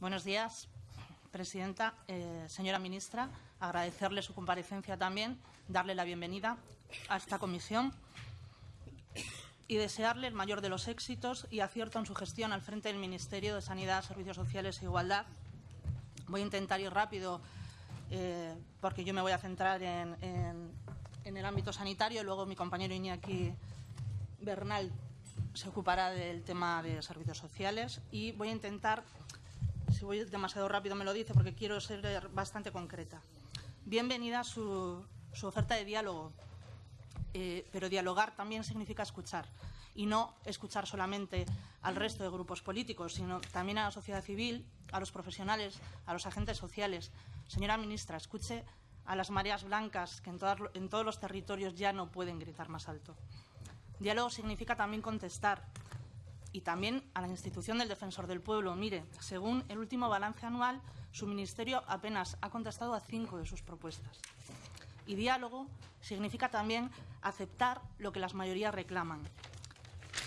Buenos días, presidenta. Eh, señora ministra, agradecerle su comparecencia también, darle la bienvenida a esta comisión y desearle el mayor de los éxitos y acierto en su gestión al frente del Ministerio de Sanidad, Servicios Sociales e Igualdad. Voy a intentar ir rápido eh, porque yo me voy a centrar en, el ámbito sanitario y luego mi compañero Iñaki Bernal se ocupará del tema de servicios sociales y voy a intentar si voy demasiado rápido me lo dice porque quiero ser bastante concreta. Bienvenida su, su oferta de diálogo, eh, pero dialogar también significa escuchar y no escuchar solamente al resto de grupos políticos, sino también a la sociedad civil, a los profesionales, a los agentes sociales. Señora ministra, escuche a las mareas blancas que en, en todos los territorios ya no pueden gritar más alto. Diálogo significa también contestar, y también a la institución del Defensor del Pueblo. Mire, según el último balance anual, su ministerio apenas ha contestado a cinco de sus propuestas. Y diálogo significa también aceptar lo que las mayorías reclaman.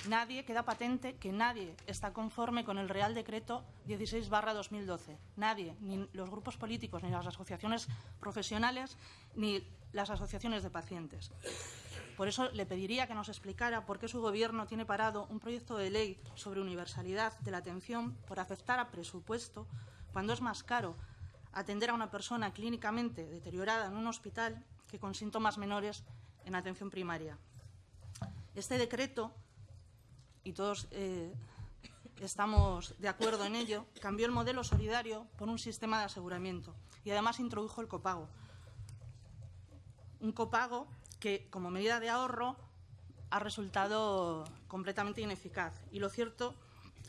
Nadie, queda patente que nadie está conforme con el Real Decreto 16-2012. Nadie, ni los grupos políticos, ni las asociaciones profesionales, ni las asociaciones de pacientes. Por eso le pediría que nos explicara por qué su Gobierno tiene parado un proyecto de ley sobre universalidad de la atención por aceptar a presupuesto cuando es más caro atender a una persona clínicamente deteriorada en un hospital que con síntomas menores en atención primaria. Este decreto y todos eh, estamos de acuerdo en ello, cambió el modelo solidario por un sistema de aseguramiento y además introdujo el copago. Un copago que, como medida de ahorro, ha resultado completamente ineficaz. Y lo cierto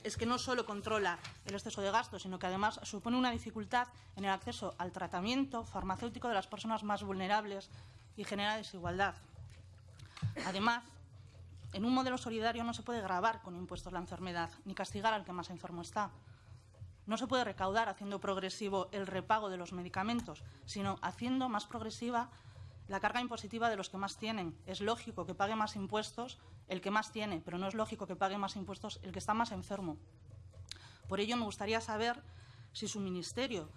es que no solo controla el exceso de gasto, sino que además supone una dificultad en el acceso al tratamiento farmacéutico de las personas más vulnerables y genera desigualdad. Además, en un modelo solidario no se puede grabar con impuestos la enfermedad, ni castigar al que más enfermo está. No se puede recaudar haciendo progresivo el repago de los medicamentos, sino haciendo más progresiva la carga impositiva de los que más tienen. Es lógico que pague más impuestos el que más tiene, pero no es lógico que pague más impuestos el que está más enfermo. Por ello, me gustaría saber si su ministerio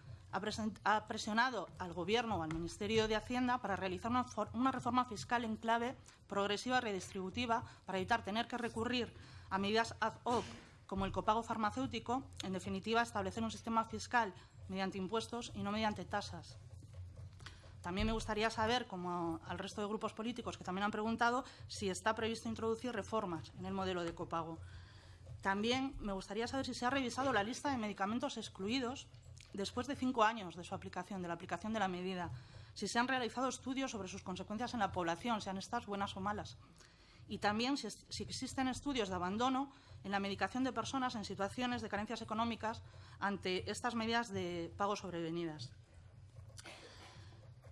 ha presionado al Gobierno o al Ministerio de Hacienda para realizar una, reforma fiscal en clave progresiva redistributiva para evitar tener que recurrir a medidas ad hoc como el copago farmacéutico, en definitiva, establecer un sistema fiscal mediante impuestos y no mediante tasas. También me gustaría saber, como al resto de grupos políticos que también han preguntado, si está previsto introducir reformas en el modelo de copago. También me gustaría saber si se ha revisado la lista de medicamentos excluidos después de cinco años de su aplicación, de la aplicación de la medida, si se han realizado estudios sobre sus consecuencias en la población, sean estas buenas o malas. Y también si, existen estudios de abandono en la medicación de personas en situaciones de carencias económicas ante estas medidas de pago sobrevenidas.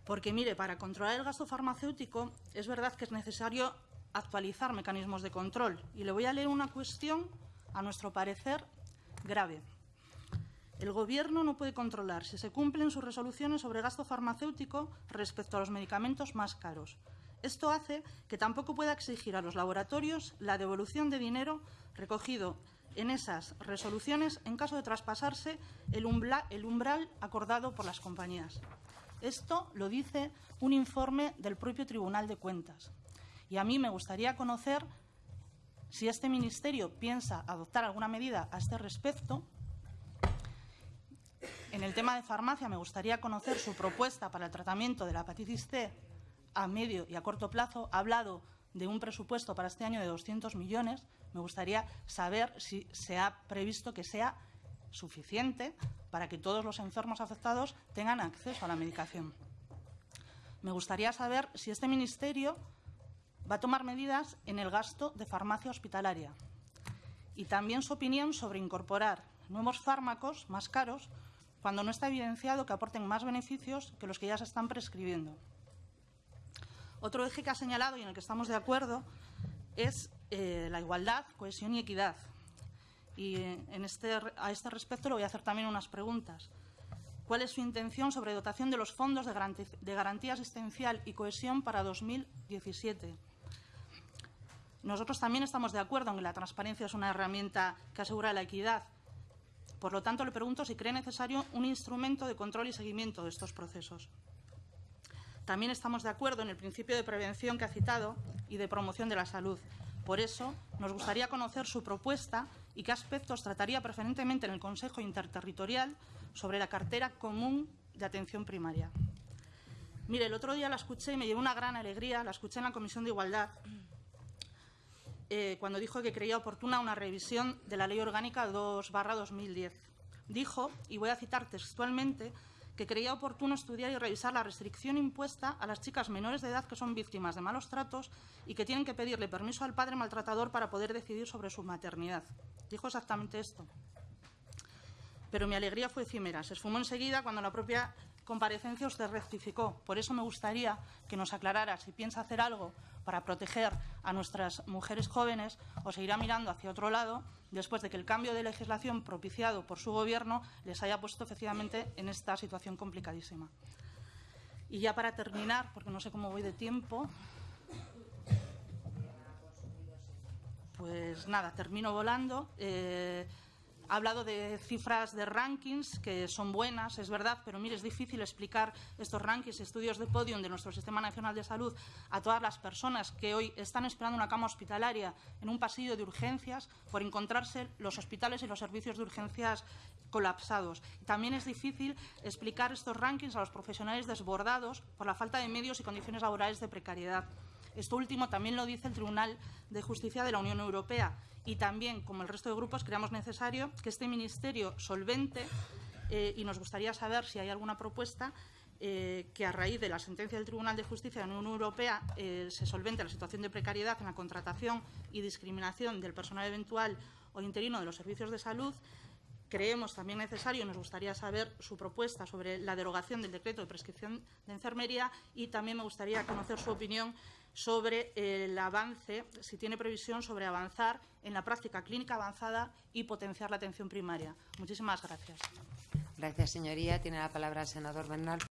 Porque, mire, para controlar el gasto farmacéutico es verdad que es necesario actualizar mecanismos de control. Y le voy a leer una cuestión, a nuestro parecer, grave. El Gobierno no puede controlar si se cumplen sus resoluciones sobre gasto farmacéutico respecto a los medicamentos más caros. Esto hace que tampoco pueda exigir a los laboratorios la devolución de dinero recogido en esas resoluciones en caso de traspasarse el, umbral acordado por las compañías. Esto lo dice un informe del propio Tribunal de Cuentas. Y a mí me gustaría conocer si este Ministerio piensa adoptar alguna medida a este respecto en el tema de farmacia, me gustaría conocer su propuesta para el tratamiento de la hepatitis C a medio y a corto plazo. Ha hablado de un presupuesto para este año de 200 millones. Me gustaría saber si se ha previsto que sea suficiente para que todos los enfermos afectados tengan acceso a la medicación. Me gustaría saber si este Ministerio va a tomar medidas en el gasto de farmacia hospitalaria y también su opinión sobre incorporar nuevos fármacos más caros cuando no está evidenciado que aporten más beneficios que los que ya se están prescribiendo. Otro eje que ha señalado y en el que estamos de acuerdo es eh, la igualdad, cohesión y equidad. Y en este, a este respecto le voy a hacer también unas preguntas. ¿Cuál es su intención sobre dotación de los fondos de garantía, de garantía asistencial y cohesión para 2017? Nosotros también estamos de acuerdo en que la transparencia es una herramienta que asegura la equidad Por lo tanto, le pregunto si cree necesario un instrumento de control y seguimiento de estos procesos. También estamos de acuerdo en el principio de prevención que ha citado y de promoción de la salud. Por eso, nos gustaría conocer su propuesta y qué aspectos trataría preferentemente en el Consejo Interterritorial sobre la cartera común de atención primaria. Mire, el otro día la escuché y me llevó una gran alegría, la escuché en la Comisión de Igualdad, eh, cuando dijo que creía oportuna una revisión de la Ley Orgánica 2-2010. Dijo, y voy a citar textualmente, que creía oportuno estudiar y revisar la restricción impuesta a las chicas menores de edad que son víctimas de malos tratos y que tienen que pedirle permiso al padre maltratador para poder decidir sobre su maternidad. Dijo exactamente esto. Pero mi alegría fue efímera. Se esfumó enseguida cuando la propia comparecencia usted rectificó. Por eso me gustaría que nos aclarara si piensa hacer algo para proteger a nuestras mujeres jóvenes o seguirá mirando hacia otro lado después de que el cambio de legislación propiciado por su Gobierno les haya puesto efectivamente en esta situación complicadísima. Y ya para terminar, porque no sé cómo voy de tiempo, pues nada, termino volando. Eh, ha hablado de cifras de rankings que son buenas, es verdad, pero mire, es difícil explicar estos rankings, estudios de podium de nuestro Sistema Nacional de Salud a todas las personas que hoy están esperando una cama hospitalaria en un pasillo de urgencias por encontrarse los hospitales y los servicios de urgencias colapsados. También es difícil explicar estos rankings a los profesionales desbordados por la falta de medios y condiciones laborales de precariedad. Esto último también lo dice el Tribunal de Justicia de la Unión Europea y también, como el resto de grupos, creamos necesario que este Ministerio solvente eh, y nos gustaría saber si hay alguna propuesta eh, que a raíz de la sentencia del Tribunal de Justicia de la Unión Europea eh, se solvente la situación de precariedad en la contratación y discriminación del personal eventual o interino de los servicios de salud. Creemos también necesario, y nos gustaría saber su propuesta sobre la derogación del decreto de prescripción de enfermería y también me gustaría conocer su opinión sobre el avance, si tiene previsión sobre avanzar en la práctica clínica avanzada y potenciar la atención primaria. Muchísimas gracias. Gracias, señoría. Tiene la palabra el senador Bernal.